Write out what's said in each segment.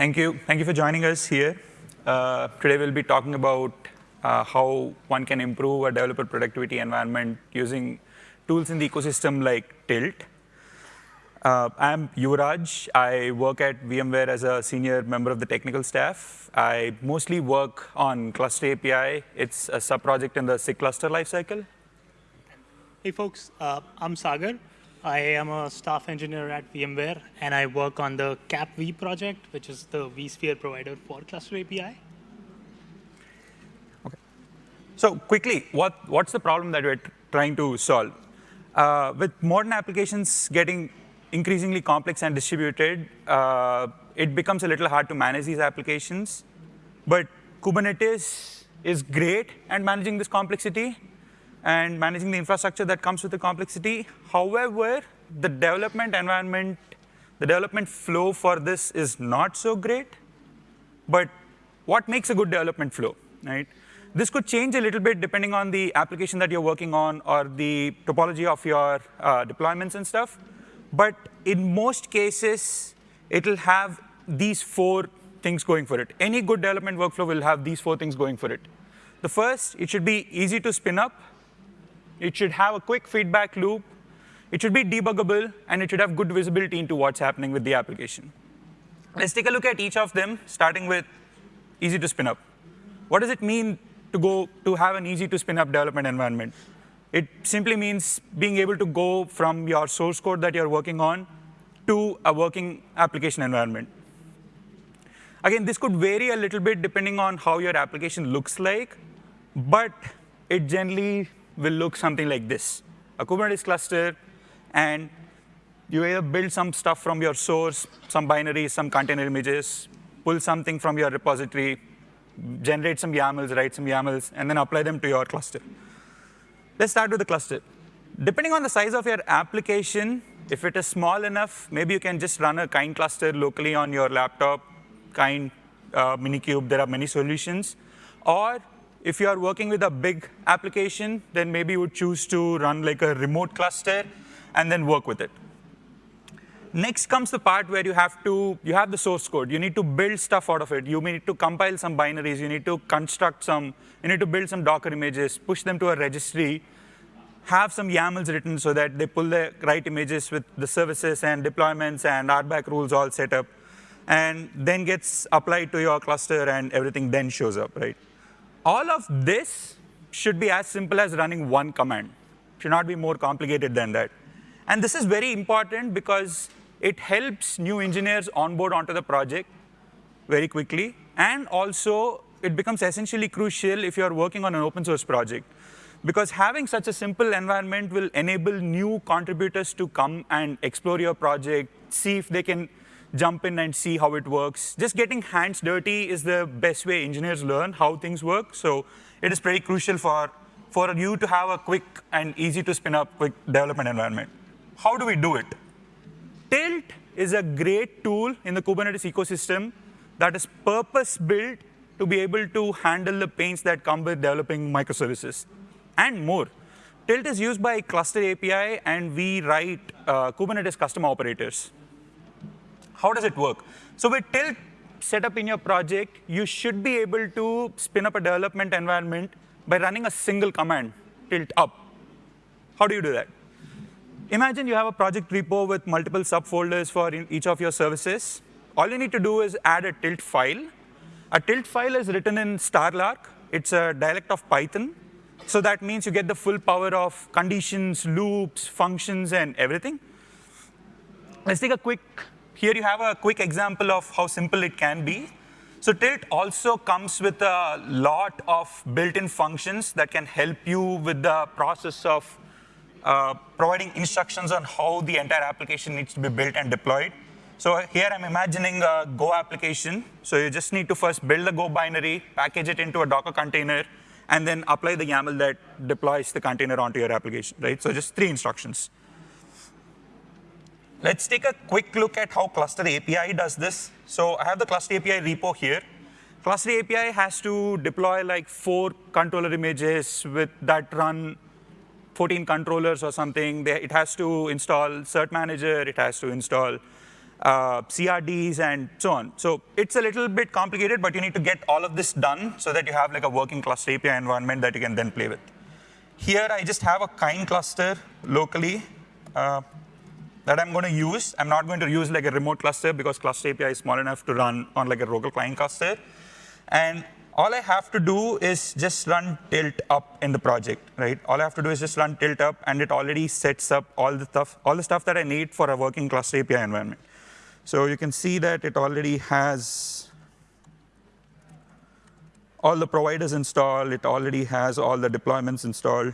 Thank you. Thank you for joining us here. Uh, today we'll be talking about uh, how one can improve a developer productivity environment using tools in the ecosystem like Tilt. Uh, I'm Yuvraj. I work at VMware as a senior member of the technical staff. I mostly work on Cluster API. It's a sub-project in the SIG cluster lifecycle. Hey folks, uh, I'm Sagar. I am a staff engineer at VMware, and I work on the CapV project, which is the vSphere provider for Cluster API. Okay. So quickly, what, what's the problem that we're trying to solve? Uh, with modern applications getting increasingly complex and distributed, uh, it becomes a little hard to manage these applications. But Kubernetes is great at managing this complexity and managing the infrastructure that comes with the complexity. However, the development environment, the development flow for this is not so great. But what makes a good development flow, right? This could change a little bit depending on the application that you're working on or the topology of your uh, deployments and stuff. But in most cases, it'll have these four things going for it. Any good development workflow will have these four things going for it. The first, it should be easy to spin up. It should have a quick feedback loop. It should be debuggable, and it should have good visibility into what's happening with the application. Let's take a look at each of them, starting with easy to spin up. What does it mean to go to have an easy to spin up development environment? It simply means being able to go from your source code that you're working on to a working application environment. Again, this could vary a little bit depending on how your application looks like, but it generally will look something like this. A Kubernetes cluster, and you either build some stuff from your source, some binaries, some container images, pull something from your repository, generate some YAMLs, write some YAMLs, and then apply them to your cluster. Let's start with the cluster. Depending on the size of your application, if it is small enough, maybe you can just run a kind cluster locally on your laptop, kind uh, Minikube. There are many solutions. Or if you are working with a big application, then maybe you would choose to run like a remote cluster and then work with it. Next comes the part where you have to, you have the source code. You need to build stuff out of it. You need to compile some binaries. You need to construct some, you need to build some Docker images, push them to a registry, have some YAMLs written so that they pull the right images with the services and deployments and RBAC rules all set up, and then gets applied to your cluster and everything then shows up, right? All of this should be as simple as running one command. Should not be more complicated than that. And this is very important because it helps new engineers onboard onto the project very quickly. And also, it becomes essentially crucial if you're working on an open source project. Because having such a simple environment will enable new contributors to come and explore your project, see if they can jump in and see how it works. Just getting hands dirty is the best way engineers learn how things work. So it is pretty crucial for, for you to have a quick and easy to spin up quick development environment. How do we do it? Tilt is a great tool in the Kubernetes ecosystem that is purpose-built to be able to handle the pains that come with developing microservices and more. Tilt is used by Cluster API, and we write uh, Kubernetes custom operators. How does it work? So with Tilt set up in your project, you should be able to spin up a development environment by running a single command, tilt up. How do you do that? Imagine you have a project repo with multiple subfolders for each of your services. All you need to do is add a tilt file. A tilt file is written in Starlark. It's a dialect of Python. So that means you get the full power of conditions, loops, functions, and everything. Let's take a quick here you have a quick example of how simple it can be. So Tilt also comes with a lot of built-in functions that can help you with the process of uh, providing instructions on how the entire application needs to be built and deployed. So here I'm imagining a Go application. So you just need to first build the Go binary, package it into a Docker container, and then apply the YAML that deploys the container onto your application, right? So just three instructions. Let's take a quick look at how Cluster API does this. So I have the Cluster API repo here. Cluster API has to deploy like four controller images with that run 14 controllers or something. It has to install Cert Manager. It has to install uh, CRDs, and so on. So it's a little bit complicated, but you need to get all of this done so that you have like a working cluster API environment that you can then play with. Here, I just have a kind cluster locally uh, that I'm going to use. I'm not going to use like a remote cluster because cluster API is small enough to run on like a local kind cluster. And all I have to do is just run tilt up in the project, right? All I have to do is just run tilt up, and it already sets up all the stuff, all the stuff that I need for a working cluster API environment. So you can see that it already has all the providers installed. It already has all the deployments installed.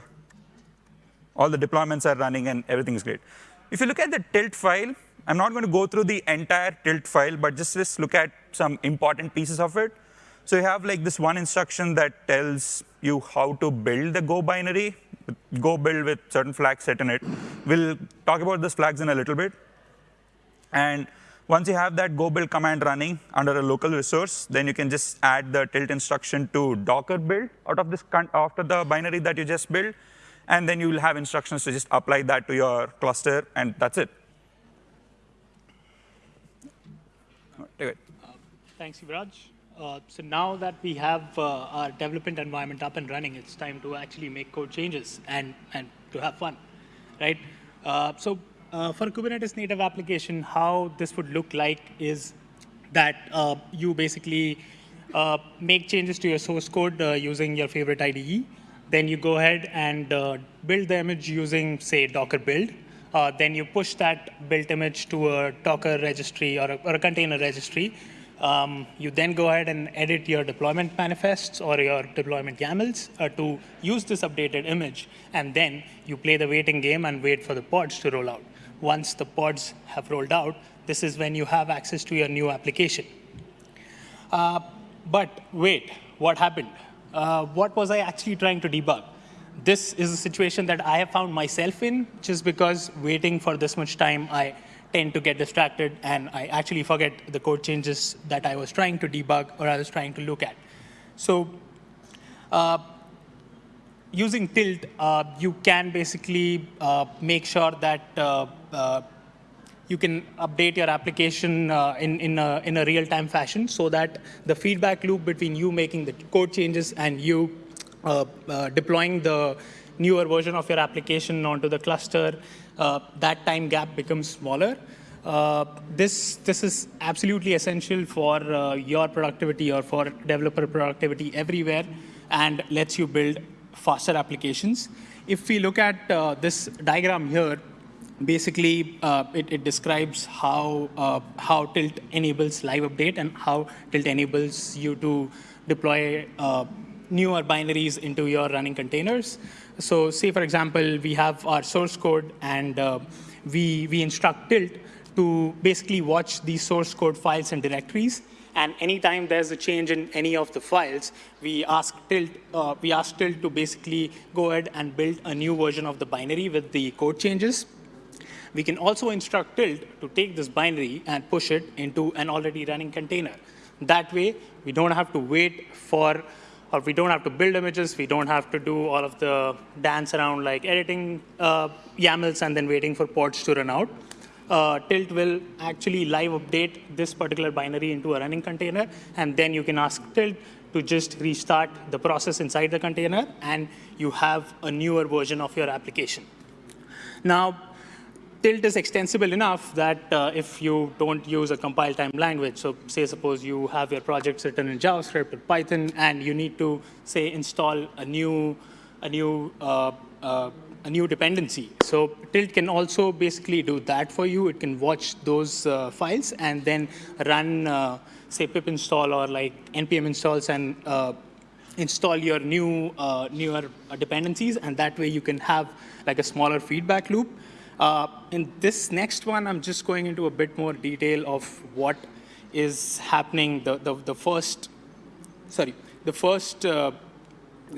All the deployments are running, and everything is great. If you look at the tilt file, I'm not going to go through the entire tilt file, but just, just look at some important pieces of it. So you have like this one instruction that tells you how to build the Go binary, Go build with certain flags set in it. We'll talk about those flags in a little bit. And once you have that Go build command running under a local resource, then you can just add the tilt instruction to Docker build out of this after the binary that you just built. And then you will have instructions to just apply that to your cluster, and that's it. Take it. Uh, thanks, Yuvraj. Uh, so now that we have uh, our development environment up and running, it's time to actually make code changes and, and to have fun, right? Uh, so uh, for Kubernetes native application, how this would look like is that uh, you basically make changes to your source code using your favorite IDE. Then you go ahead and build the image using, say, Docker build. then you push that built image to a Docker registry or a, or a container registry um, you then go ahead and edit your deployment manifests or your deployment YAMLs uh, to use this updated image. And then you play the waiting game and wait for the pods to roll out. Once the pods have rolled out, this is when you have access to your new application. Uh, but wait, what happened? Uh, what was I actually trying to debug? This is a situation that I have found myself in just because waiting for this much time, I tend to get distracted and I actually forget the code changes that I was trying to debug or I was trying to look at. So uh, using tilt, uh, you can basically uh, make sure that uh, you can update your application uh, in, in a, in a real-time fashion so that the feedback loop between you making the code changes and you deploying the newer version of your application onto the cluster uh, that time gap becomes smaller. Uh, this, this is absolutely essential for uh, your productivity or for developer productivity everywhere and lets you build faster applications. If we look at uh, this diagram here, basically uh, it, it, describes how, uh, how Tilt enables live update and how Tilt enables you to deploy newer binaries into your running containers. So say, for example, we have our source code, and uh, we, we instruct tilt to basically watch these source code files and directories. And anytime there's a change in any of the files, we ask tilt, uh, we ask tilt to basically go ahead and build a new version of the binary with the code changes. We can also instruct tilt to take this binary and push it into an already running container. That way, we don't have to wait for or we don't have to build images, we don't have to do all of the dance around like editing uh, YAMLs and then waiting for pods to run out. Uh, Tilt will actually live update this particular binary into a running container, and then you can ask Tilt to just restart the process inside the container, and you have a newer version of your application. Now, tilt is extensible enough that uh, if you don't use a compile time language, so say suppose you have your project written in JavaScript or Python, and you need to say install a new a new uh, uh, a new dependency. So tilt can also basically do that for you. It can watch those uh, files and then run uh, say pip install or like npm installs and uh, install your new newer dependencies, and that way you can have like a smaller feedback loop. Uh, in this next one, I'm just going into a bit more detail of what is happening. The, the, the first, sorry, the first uh,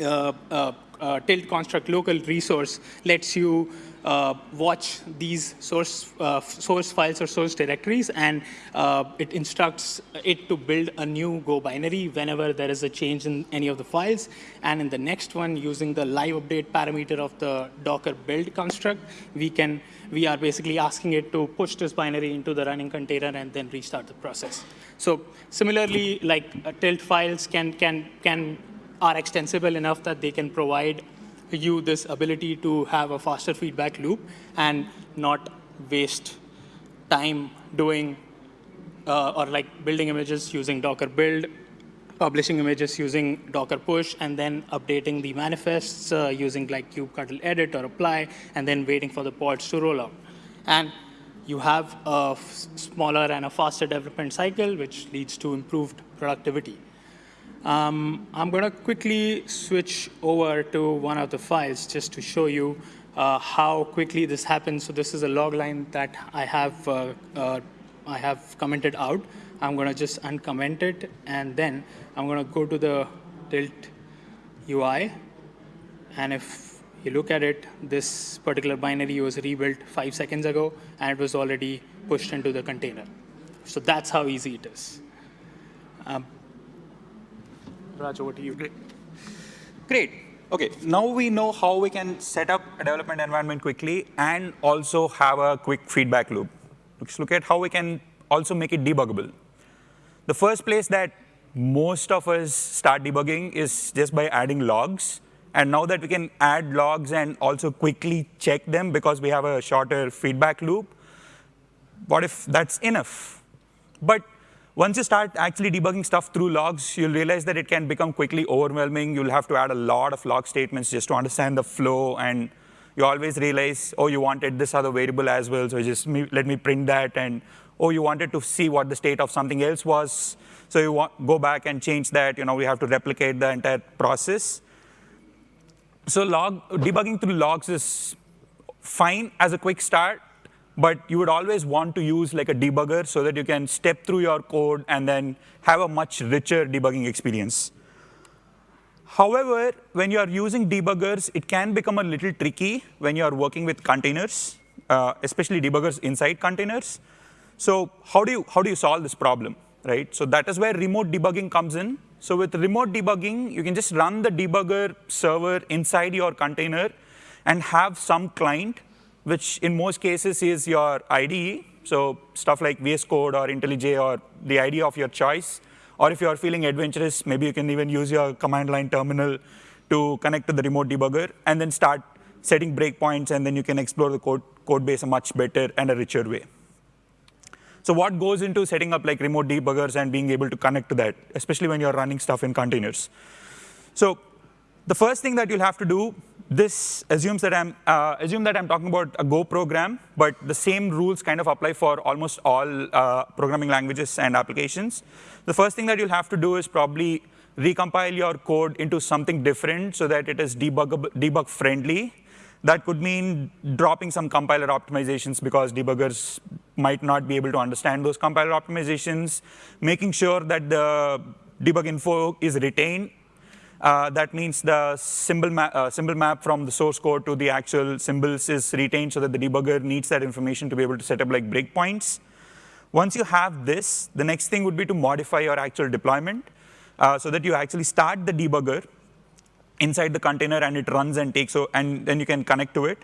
uh, uh uh, tilt construct local resource lets you uh, watch these source, uh, source files or source directories, and uh, it instructs it to build a new Go binary whenever there is a change in any of the files. And in the next one, using the live update parameter of the Docker build construct, we can we are basically asking it to push this binary into the running container and then restart the process. So similarly, like uh, tilt files can can can are extensible enough that they can provide you this ability to have a faster feedback loop and not waste time doing uh, or like building images using Docker build, publishing images using Docker push, and then updating the manifests uh, using like kubectl edit or apply, and then waiting for the pods to roll out. And you have a smaller and a faster development cycle, which leads to improved productivity. Um, I'm going to quickly switch over to one of the files just to show you uh, how quickly this happens. So this is a log line that I have, uh, uh, I have commented out. I'm going to just uncomment it, and then I'm going to go to the tilt UI. And if you look at it, this particular binary was rebuilt five seconds ago, and it was already pushed into the container. So that's how easy it is. Um, Raj, over to you. Great. Great. OK, now we know how we can set up a development environment quickly and also have a quick feedback loop. Let's look at how we can also make it debuggable. The first place that most of us start debugging is just by adding logs. And now that we can add logs and also quickly check them because we have a shorter feedback loop, what if that's enough? But once you start actually debugging stuff through logs, you'll realize that it can become quickly overwhelming. You'll have to add a lot of log statements just to understand the flow. And you always realize, oh, you wanted this other variable as well, so just me, let me print that. And oh, you wanted to see what the state of something else was. So you want, go back and change that. You know, we have to replicate the entire process. So log, debugging through logs is fine as a quick start but you would always want to use like a debugger so that you can step through your code and then have a much richer debugging experience. However, when you are using debuggers, it can become a little tricky when you are working with containers, uh, especially debuggers inside containers. So how do you how do you solve this problem, right? So that is where remote debugging comes in. So with remote debugging, you can just run the debugger server inside your container and have some client which in most cases is your IDE. So stuff like VS Code or IntelliJ or the IDE of your choice. Or if you're feeling adventurous, maybe you can even use your command line terminal to connect to the remote debugger and then start setting breakpoints, and then you can explore the code, code base a much better and a richer way. So what goes into setting up like remote debuggers and being able to connect to that, especially when you're running stuff in containers? So the first thing that you'll have to do this assumes that I'm uh, assume that I'm talking about a Go program, but the same rules kind of apply for almost all uh, programming languages and applications. The first thing that you'll have to do is probably recompile your code into something different so that it is debug, debug friendly. That could mean dropping some compiler optimizations because debuggers might not be able to understand those compiler optimizations, making sure that the debug info is retained uh, that means the symbol, ma uh, symbol map from the source code to the actual symbols is retained so that the debugger needs that information to be able to set up like breakpoints. Once you have this, the next thing would be to modify your actual deployment uh, so that you actually start the debugger inside the container and it runs and takes, so, and then you can connect to it.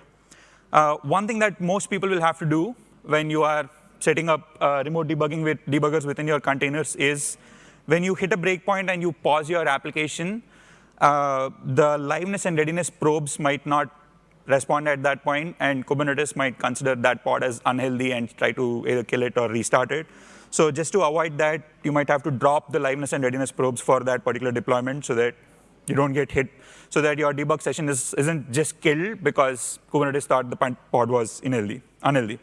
Uh, one thing that most people will have to do when you are setting up uh, remote debugging with debuggers within your containers is when you hit a breakpoint and you pause your application, uh, the liveness and readiness probes might not respond at that point, and Kubernetes might consider that pod as unhealthy and try to either kill it or restart it. So just to avoid that, you might have to drop the liveness and readiness probes for that particular deployment so that you don't get hit, so that your debug session is, isn't just killed because Kubernetes thought the pod was unhealthy. unhealthy.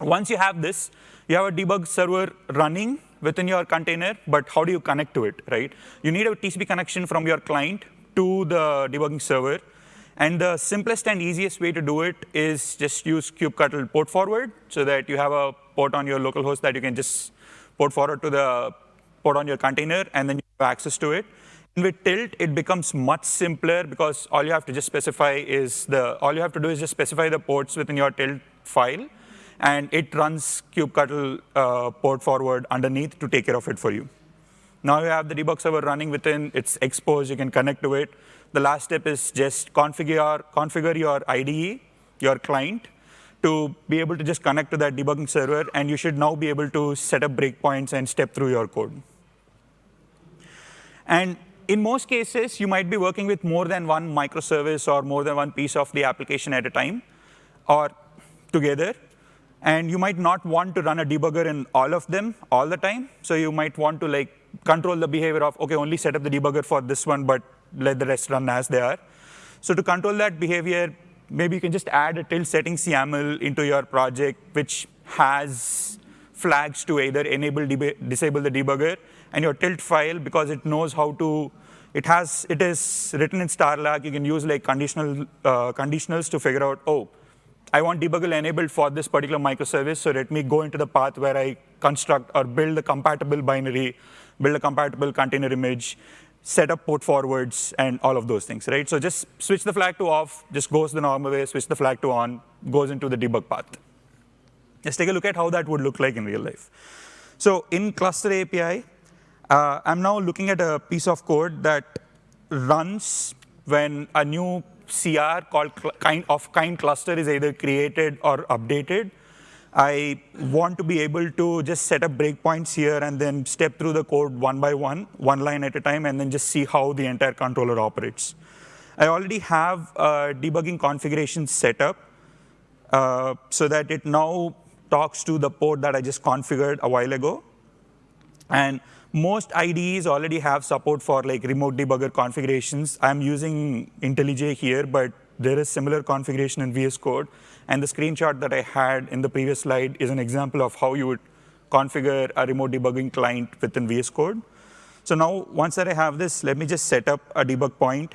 Once you have this, you have a debug server running within your container, but how do you connect to it, right? You need a TCP connection from your client to the debugging server. And the simplest and easiest way to do it is just use kubectl port forward so that you have a port on your local host that you can just port forward to the port on your container, and then you have access to it. with tilt, it becomes much simpler because all you have to just specify is the, all you have to do is just specify the ports within your tilt file, and it runs kubectl uh, port forward underneath to take care of it for you. Now you have the debug server running within, it's exposed, you can connect to it. The last step is just configure, configure your IDE, your client, to be able to just connect to that debugging server, and you should now be able to set up breakpoints and step through your code. And in most cases, you might be working with more than one microservice or more than one piece of the application at a time or together. And you might not want to run a debugger in all of them all the time. So you might want to like control the behavior of, OK, only set up the debugger for this one, but let the rest run as they are. So to control that behavior, maybe you can just add a tilt settings YAML into your project, which has flags to either enable, disable the debugger, and your tilt file, because it knows how to, it has, it is written in Starlark. You can use like conditional uh, conditionals to figure out, oh, I want debugger enabled for this particular microservice, so let me go into the path where I construct or build a compatible binary, build a compatible container image, set up port forwards, and all of those things, right? So just switch the flag to off, just goes the normal way, switch the flag to on, goes into the debug path. Let's take a look at how that would look like in real life. So in cluster API, uh, I'm now looking at a piece of code that runs when a new CR called kind of kind cluster is either created or updated. I want to be able to just set up breakpoints here and then step through the code one by one, one line at a time, and then just see how the entire controller operates. I already have a debugging configuration set up uh, so that it now talks to the port that I just configured a while ago. And most IDEs already have support for like remote debugger configurations. I'm using IntelliJ here, but there is similar configuration in VS Code. And the screenshot that I had in the previous slide is an example of how you would configure a remote debugging client within VS Code. So now, once that I have this, let me just set up a debug point,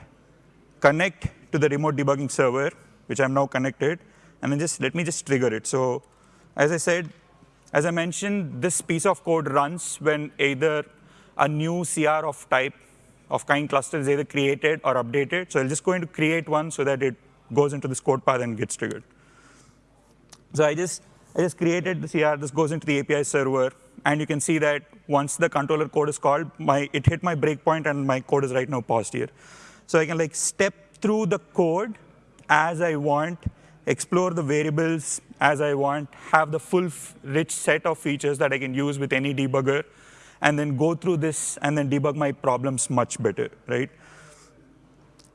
connect to the remote debugging server, which I'm now connected, and then just let me just trigger it. So as I said, as I mentioned, this piece of code runs when either a new CR of type of kind cluster is either created or updated. So I'm just going to create one so that it goes into this code path and gets triggered. So I just, I just created the CR. This goes into the API server. And you can see that once the controller code is called, my, it hit my breakpoint, and my code is right now paused here. So I can like step through the code as I want, explore the variables as I want, have the full rich set of features that I can use with any debugger, and then go through this and then debug my problems much better, right?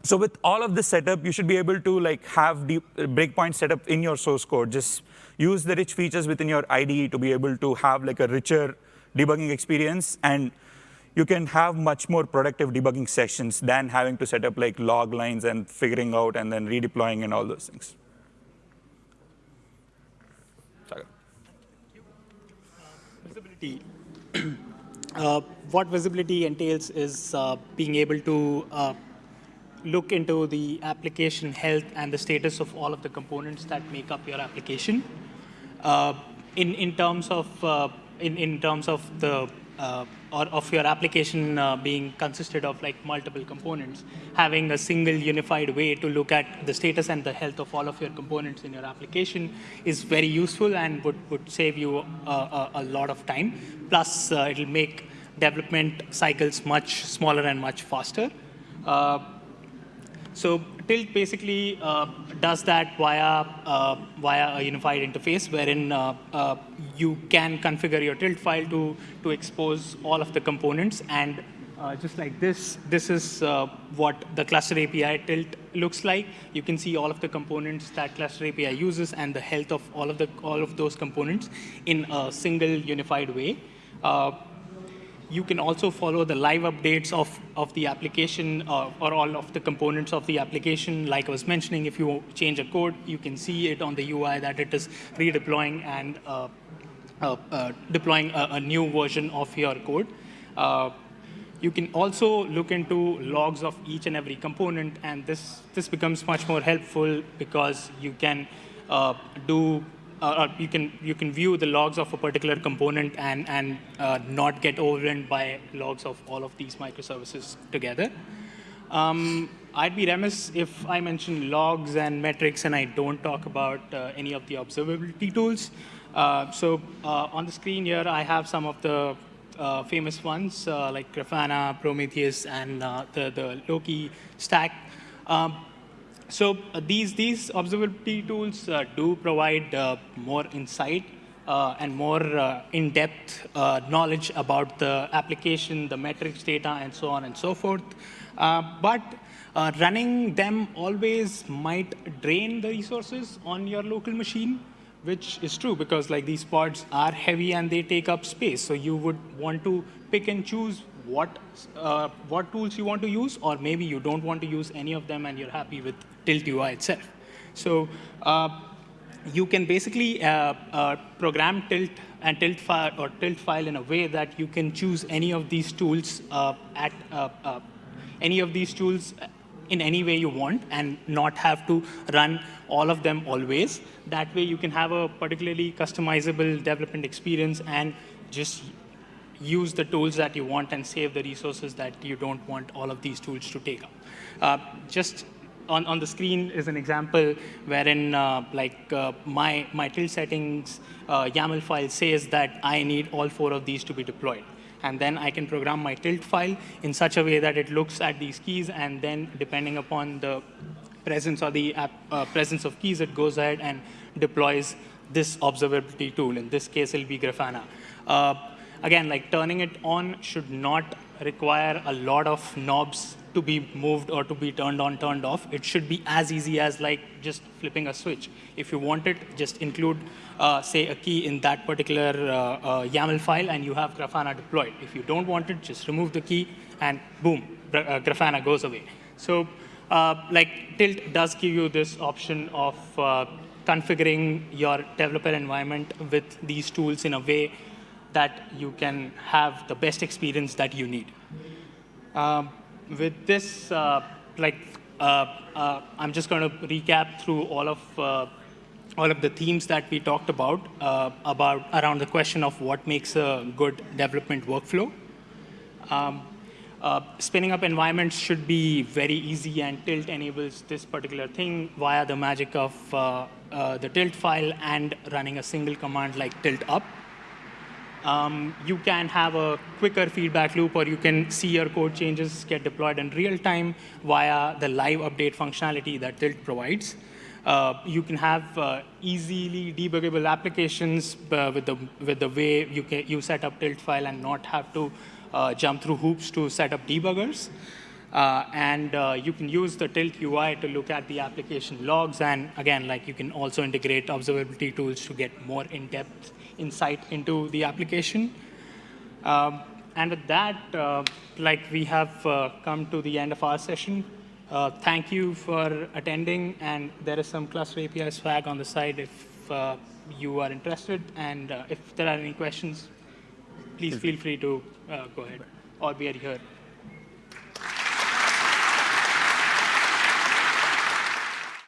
So with all of this setup, you should be able to like have uh, breakpoint setup in your source code. Just use the rich features within your IDE to be able to have like a richer debugging experience. And you can have much more productive debugging sessions than having to set up like log lines and figuring out and then redeploying and all those things. Visibility. uh, what visibility entails is uh, being able to uh, look into the application health and the status of all of the components that make up your application. In in terms of in in terms of the or of your application uh, being consisted of like multiple components, having a single unified way to look at the status and the health of all of your components in your application is very useful and would, would save you uh, a, a, lot of time. Plus, uh, it'll make development cycles much smaller and much faster. Uh, so Tilt basically uh, does that via, uh, via a unified interface wherein uh, uh you can configure your Tilt file to, to expose all of the components. And uh, just like this, this is uh, what the cluster API Tilt looks like. You can see all of the components that cluster API uses and the health of all of, the, all of those components in a single unified way you can also follow the live updates of, of the application uh, or all of the components of the application. Like I was mentioning, if you change a code, you can see it on the UI that it is redeploying and uh, uh, uh, deploying a, a, new version of your code. Uh, you can also look into logs of each and every component, and this, this becomes much more helpful because you can uh, do uh, you can you can view the logs of a particular component and and uh, not get overrun by logs of all of these microservices together. Um, I'd be remiss if I mention logs and metrics and I don't talk about uh, any of the observability tools. Uh, so uh, on the screen here, I have some of the uh, famous ones uh, like Grafana, Prometheus, and uh, the, the Loki stack. Um, so these, these observability tools do provide more insight uh, and more uh, in-depth uh, knowledge about the application, the metrics data, and so on and so forth. but uh, running them always might drain the resources on your local machine, which is true because like these pods are heavy and they take up space. So you would want to pick and choose what, uh, what tools you want to use, or maybe you don't want to use any of them and you're happy with Tilt UI itself. So uh, you can basically uh, uh, program Tilt and Tilt file or Tilt file in a way that you can choose any of these tools uh, at any of these tools in any way you want and not have to run all of them always. That way you can have a particularly customizable development experience and just use the tools that you want and save the resources that you don't want all of these tools to take up. Uh, just on, on the screen is an example wherein uh, like uh, my, my tilt settings uh, YAML file says that I need all four of these to be deployed and then I can program my tilt file in such a way that it looks at these keys, and then depending upon the presence or the app, uh, presence of keys, it goes ahead and deploys this observability tool. In this case, it'll be Grafana. Again, like turning it on should not require a lot of knobs to be moved or to be turned on, turned off. It should be as easy as like just flipping a switch. If you want it, just include, uh, say, a key in that particular uh, uh, YAML file, and you have Grafana deployed. If you don't want it, just remove the key, and boom, uh, Grafana goes away. So, uh, like Tilt does give you this option of uh, configuring your developer environment with these tools in a way that you can have the best experience that you need. Um, with this, uh, like, uh, uh, I'm just going to recap through all of uh, all of the themes that we talked about uh, about around the question of what makes a good development workflow. Um, uh, spinning up environments should be very easy, and Tilt enables this particular thing via the magic of the Tilt file and running a single command like tilt up um, you can have a quicker feedback loop, or you can see your code changes get deployed in real time via the live update functionality that Tilt provides. Uh, you can have uh, easily debuggable applications uh, with, the, with the way you, can, you set up Tilt file and not have to uh, jump through hoops to set up debuggers. Uh, and uh, you can use the Tilt UI to look at the application logs. And again, like you can also integrate observability tools to get more in-depth insight into the application. Um, and with that, uh, like we have uh, come to the end of our session. Uh, thank you for attending, and there is some cluster API swag on the side if uh, you are interested. And uh, if there are any questions, please feel free to uh, go ahead, or we are here